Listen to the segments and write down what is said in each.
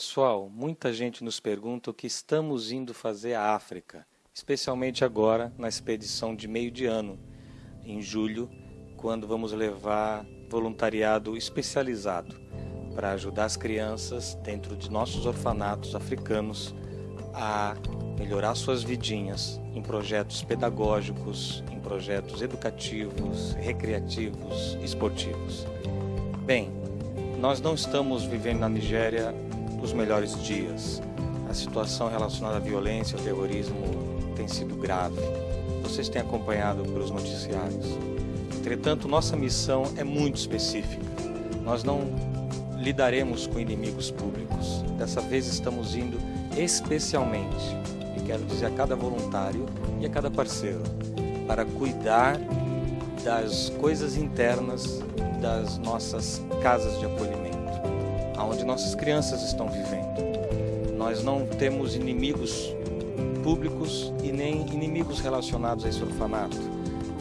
Pessoal, muita gente nos pergunta o que estamos indo fazer à África, especialmente agora na expedição de meio de ano, em julho, quando vamos levar voluntariado especializado para ajudar as crianças dentro de nossos orfanatos africanos a melhorar suas vidinhas em projetos pedagógicos, em projetos educativos, recreativos, esportivos. Bem, nós não estamos vivendo na Nigéria os melhores dias. A situação relacionada à violência e ao terrorismo tem sido grave. Vocês têm acompanhado pelos noticiários. Entretanto, nossa missão é muito específica. Nós não lidaremos com inimigos públicos. Dessa vez estamos indo especialmente, e quero dizer a cada voluntário e a cada parceiro, para cuidar das coisas internas das nossas casas de acolhimento, aonde nossas crianças estão vivendo. Nós não temos inimigos públicos e nem inimigos relacionados a esse orfanato.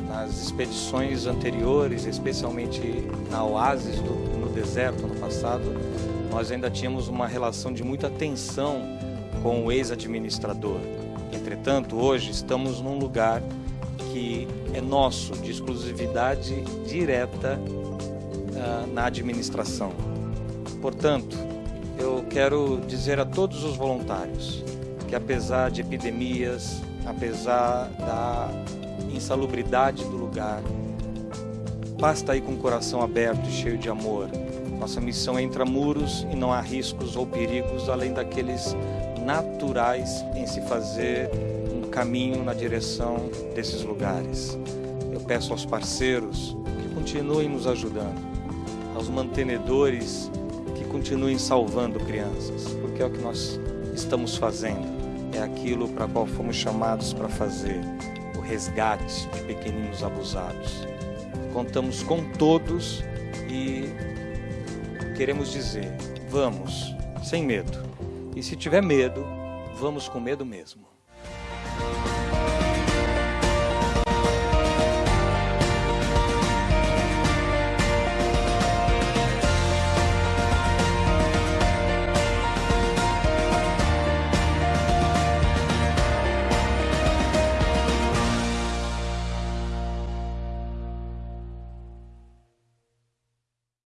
Nas expedições anteriores, especialmente na Oásis, do, no deserto, no passado, nós ainda tínhamos uma relação de muita tensão com o ex-administrador. Entretanto, hoje estamos num lugar que é nosso, de exclusividade direta uh, na administração. Portanto, eu quero dizer a todos os voluntários que apesar de epidemias, apesar da insalubridade do lugar, basta ir com o coração aberto e cheio de amor. Nossa missão é intramuros e não há riscos ou perigos além daqueles naturais em se fazer um caminho na direção desses lugares. Eu peço aos parceiros que continuem nos ajudando, aos mantenedores continuem salvando crianças, porque é o que nós estamos fazendo é aquilo para qual fomos chamados para fazer, o resgate de pequeninos abusados. Contamos com todos e queremos dizer, vamos, sem medo. E se tiver medo, vamos com medo mesmo.